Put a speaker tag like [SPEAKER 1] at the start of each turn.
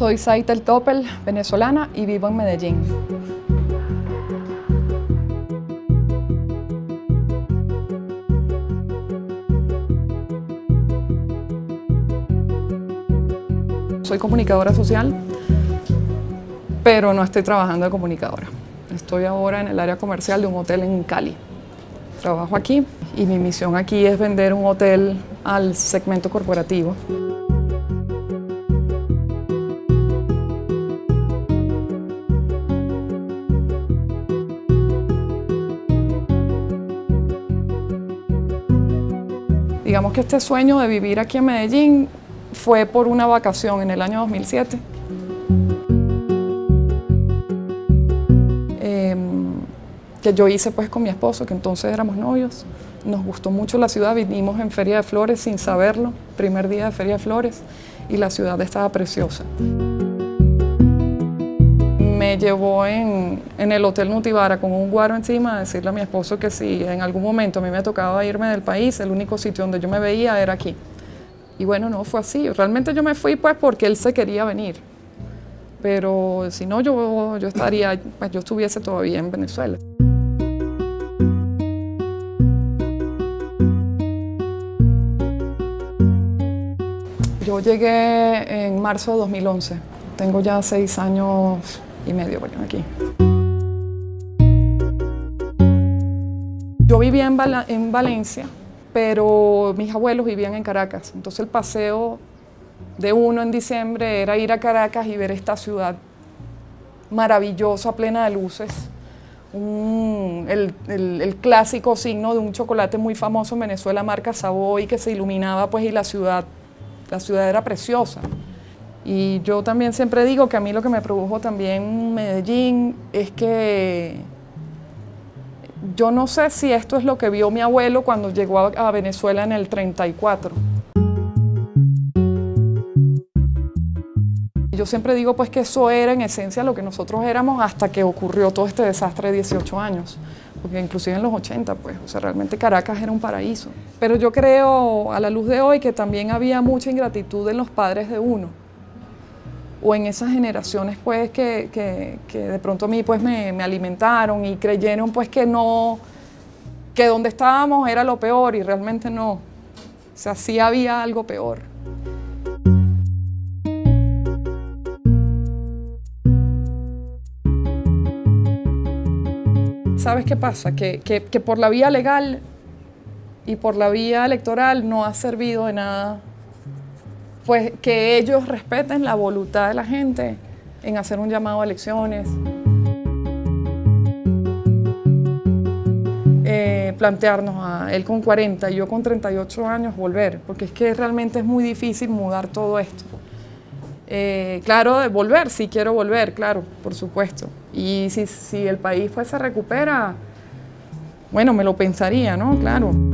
[SPEAKER 1] Soy Saitel Topel, venezolana y vivo en Medellín. Soy comunicadora social, pero no estoy trabajando de comunicadora. Estoy ahora en el área comercial de un hotel en Cali. Trabajo aquí y mi misión aquí es vender un hotel al segmento corporativo. Digamos que este sueño de vivir aquí en Medellín fue por una vacación en el año 2007. Em, que yo hice pues con mi esposo, que entonces éramos novios. Nos gustó mucho la ciudad, vinimos en Feria de Flores sin saberlo, primer día de Feria de Flores, y la ciudad estaba preciosa. Llevó en, en el Hotel Nutibara con un guaro encima a decirle a mi esposo que si en algún momento a mí me tocaba irme del país, el único sitio donde yo me veía era aquí. Y bueno, no fue así. Realmente yo me fui pues porque él se quería venir. Pero si no, yo, yo estaría, pues yo estuviese todavía en Venezuela. Yo llegué en marzo de 2011. Tengo ya seis años y medio bueno, aquí. Yo vivía en, en Valencia, pero mis abuelos vivían en Caracas. Entonces el paseo de uno en diciembre era ir a Caracas y ver esta ciudad maravillosa, plena de luces. el, el, clásico signo de un chocolate muy famoso en Venezuela, marca Savoy, que se iluminaba pues y la ciudad, la ciudad era preciosa. Y yo también siempre digo que a mí lo que me produjo también Medellín es que yo no sé si esto es lo que vio mi abuelo cuando llegó a, Venezuela en el 34. Yo siempre digo pues que eso era en esencia lo que nosotros éramos hasta que ocurrió todo este desastre de 18 años. Porque inclusive en los 80, pues, o sea, realmente Caracas era un paraíso. Pero yo creo, a la luz de hoy, que también había mucha ingratitud en los padres de uno o en esas generaciones pues que, de pronto a mí pues me, alimentaron y creyeron pues que no, que donde estábamos era lo peor y realmente no. O sea, sí había algo peor. ¿Sabes qué pasa? Que, que por la vía legal y por la vía electoral no ha servido de nada pues que ellos respeten la voluntad de la gente en hacer un llamado a elecciones. Eh, plantearnos a él con 40 y yo con 38 años volver, porque es que realmente es muy difícil mudar todo esto. Eh, claro, volver, sí quiero volver, claro, por supuesto. Y si, si el país pues se recupera, bueno, me lo pensaría, ¿no? Claro.